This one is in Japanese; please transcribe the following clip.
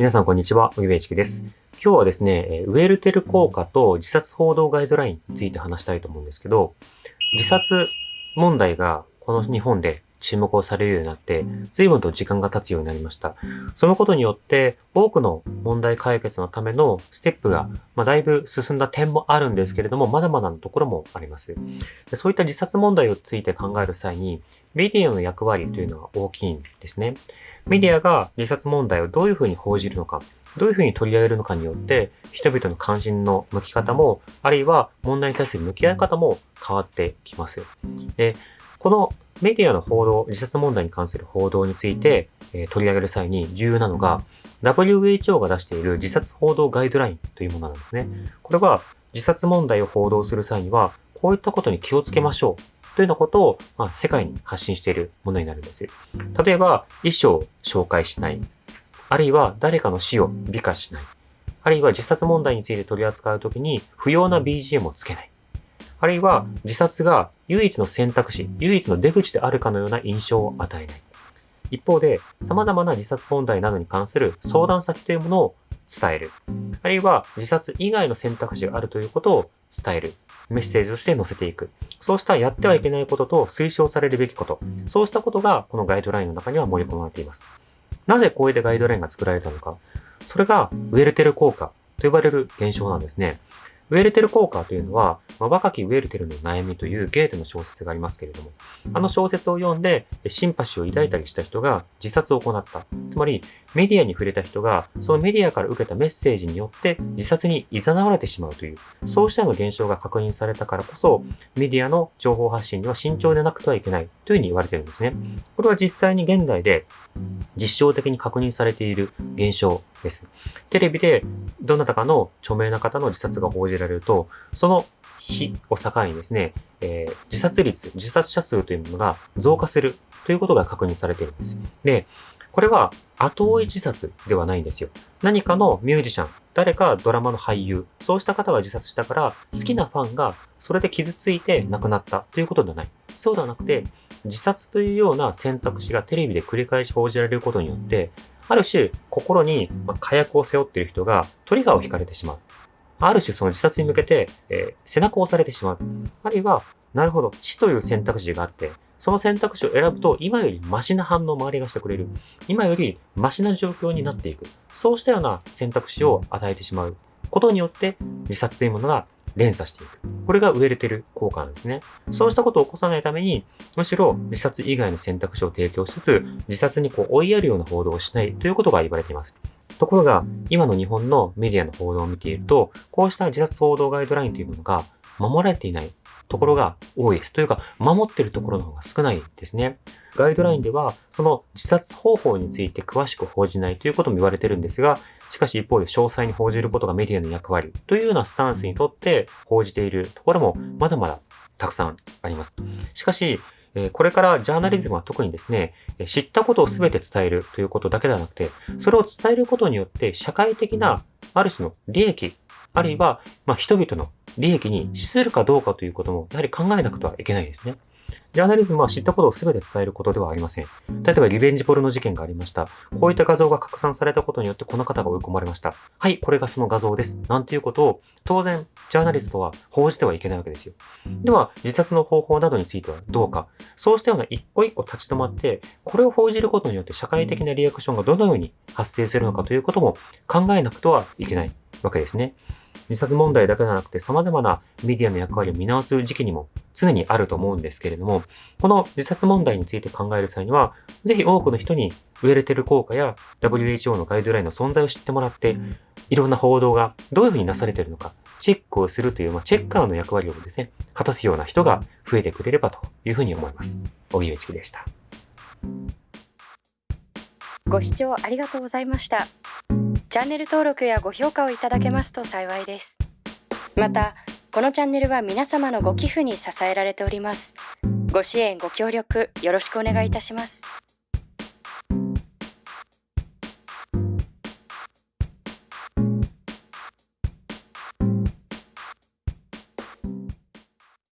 皆さんこんにちは、小木部一樹です。今日はですね、ウェルテル効果と自殺報道ガイドラインについて話したいと思うんですけど、自殺問題がこの日本で注目をされるようになって、随分と時間が経つようになりました。そのことによって、多くの問題解決のためのステップが、まあ、だいぶ進んだ点もあるんですけれども、まだまだのところもあります。でそういった自殺問題をついて考える際に、メディアの役割というのは大きいんですね。メディアが自殺問題をどういうふうに報じるのか、どういうふうに取り上げるのかによって、人々の関心の向き方も、あるいは問題に対する向き合い方も変わってきます。で、このメディアの報道、自殺問題に関する報道について、えー取り上げる際に重要なのが、WHO が出している自殺報道ガイドラインというものなんですね。これは自殺問題を報道する際には、こういったことに気をつけましょうというようなことを、まあ、世界に発信しているものになるんです。例えば、遺書を紹介しない。あるいは、誰かの死を美化しない。あるいは、自殺問題について取り扱うときに、不要な BGM をつけない。あるいは、自殺が唯一の選択肢、唯一の出口であるかのような印象を与えない。一方で、様々な自殺問題などに関する相談先というものを伝える。あるいは、自殺以外の選択肢があるということを伝える。メッセージとして載せていく。そうしたやってはいけないことと推奨されるべきこと。そうしたことがこのガイドラインの中には盛り込まれています。なぜこういったガイドラインが作られたのか。それがウェルテル効果と呼ばれる現象なんですね。ウェルテル効果というのは、まあ、若きウェルテルの悩みというゲーテの小説がありますけれども、あの小説を読んでシンパシーを抱いたりした人が自殺を行った。つまり、メディアに触れた人が、そのメディアから受けたメッセージによって自殺に誘われてしまうという、そうしたような現象が確認されたからこそ、メディアの情報発信には慎重でなくてはいけないというふうに言われているんですね。これは実際に現代で実証的に確認されている現象です。テレビでどなたかの著名な方の自殺が報じられると、その日を境にですね、えー自殺率、自殺者数というものが増加するということが確認されているんです。で、これは後追い自殺ではないんですよ。何かのミュージシャン、誰かドラマの俳優、そうした方が自殺したから、好きなファンがそれで傷ついて亡くなったということではない。そうではなくて、自殺というような選択肢がテレビで繰り返し報じられることによって、ある種、心に火薬を背負っている人がトリガーを引かれてしまう。ある種、その自殺に向けて、えー背中を押されてしまう。あるいは、なるほど、死という選択肢があって、その選択肢を選ぶと、今よりマシな反応を周りがしてくれる。今よりマシな状況になっていく。そうしたような選択肢を与えてしまうことによって、自殺というものが連鎖していく。これがウェルテル効果なんですね。そうしたことを起こさないために、むしろ自殺以外の選択肢を提供しつつ、自殺にこう追いやるような報道をしないということが言われています。ところが、今の日本のメディアの報道を見ていると、こうした自殺報道ガイドラインというものが守られていないところが多いです。というか、守ってるところの方が少ないですね。ガイドラインでは、その自殺方法について詳しく報じないということも言われてるんですが、しかし一方で詳細に報じることがメディアの役割というようなスタンスにとって報じているところもまだまだたくさんあります。しかし、これからジャーナリズムは特にですね、えー知ったことを全て伝えるということだけではなくて、それを伝えることによって社会的なある種の利益、あるいは、まあ、人々の利益に資するかどうかということも、やはり考えなくてはいけないですね。ジャーナリズムは知ったことを全て伝えることではありません。例えば、リベンジポルノ事件がありました。こういった画像が拡散されたことによって、この方が追い込まれました。はい、これがその画像です。なんていうことを、当然、ジャーナリストは報じてはいけないわけですよ。では、自殺の方法などについてはどうか。そうしたような一個一個立ち止まって、これを報じることによって社会的なリアクションがどのように発生するのかということも考えなくてはいけないわけですね。自殺問題だけではなくて様々なメディアの役割を見直す時期にも常にあると思うんですけれども、この自殺問題について考える際には、ぜひ多くの人にウェルテル効果や WHO のガイドラインの存在を知ってもらって、いろんな報道がどういうふうになされているのか、チェックをするという、まあ、チェッカーの役割をですね、果たすような人が増えてくれればというふうに思います。小木内樹でした。ご視聴ありがとうございましたチャンネル登録やご評価をいただけますと幸いですまたこのチャンネルは皆様のご寄付に支えられております。ご支援ご協力よろしくお願いいたします。